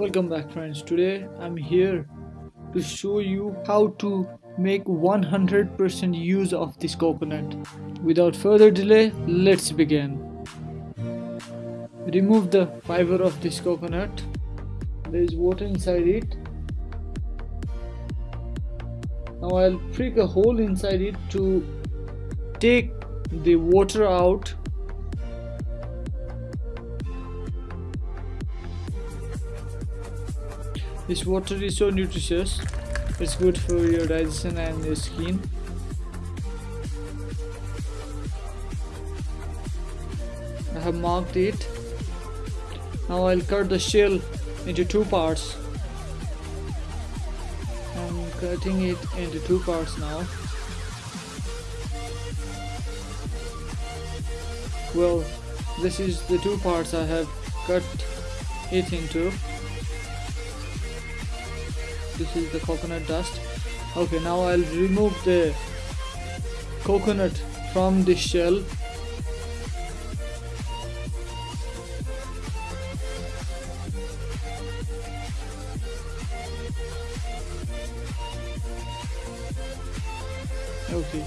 Welcome back friends. Today I'm here to show you how to make 100% use of this coconut. Without further delay, let's begin. Remove the fiber of this coconut. There is water inside it. Now I'll prick a hole inside it to take the water out This water is so nutritious. It's good for your digestion and your skin. I have marked it. Now I'll cut the shell into two parts. I'm cutting it into two parts now. Well, this is the two parts I have cut it into this is the coconut dust. Okay now I'll remove the coconut from the shell. Okay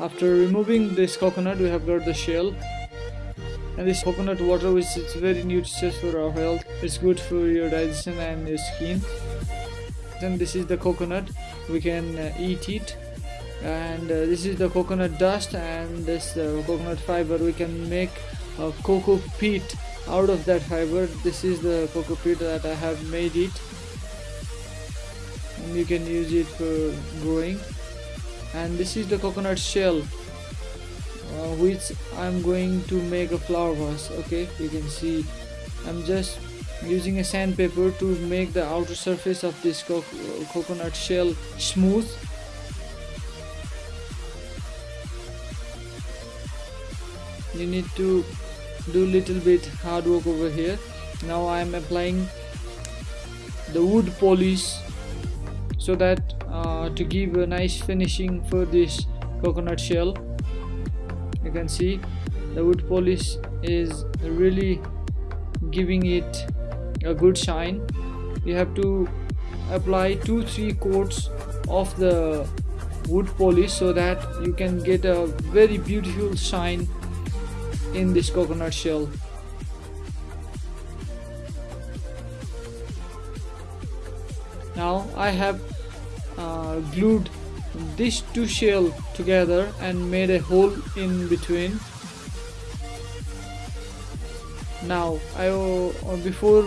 after removing this coconut we have got the shell. And this coconut water which is very nutritious for our health it's good for your digestion and your skin then this is the coconut. We can uh, eat it. And uh, this is the coconut dust and this uh, coconut fiber. We can make a coco peat out of that fiber. This is the coco peat that I have made it. And you can use it for growing. And this is the coconut shell uh, which I'm going to make a flower vase. Okay you can see. I'm just using a sandpaper to make the outer surface of this co coconut shell smooth. You need to do little bit hard work over here. Now I am applying the wood polish so that uh, to give a nice finishing for this coconut shell. You can see the wood polish is really giving it a good shine you have to apply two three coats of the wood polish so that you can get a very beautiful shine in this coconut shell. Now I have uh, glued these two shell together and made a hole in between. Now I uh, before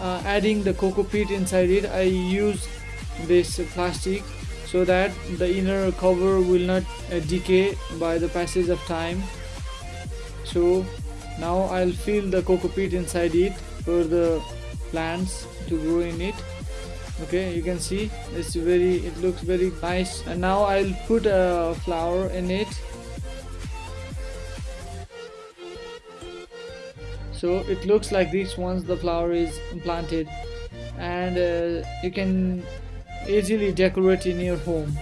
uh, adding the coco peat inside it I use this plastic so that the inner cover will not uh, decay by the passage of time. So now I'll fill the coco peat inside it for the plants to grow in it. Okay you can see it's very it looks very nice. And now I'll put a flower in it so it looks like this once the flower is planted and uh, you can easily decorate in your home.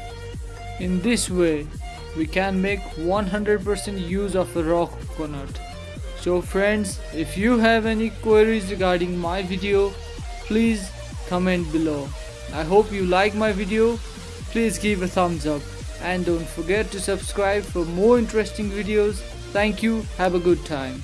In this way we can make 100% use of a raw coconut. So friends if you have any queries regarding my video please comment below. I hope you like my video. Please give a thumbs up and don't forget to subscribe for more interesting videos. Thank you. Have a good time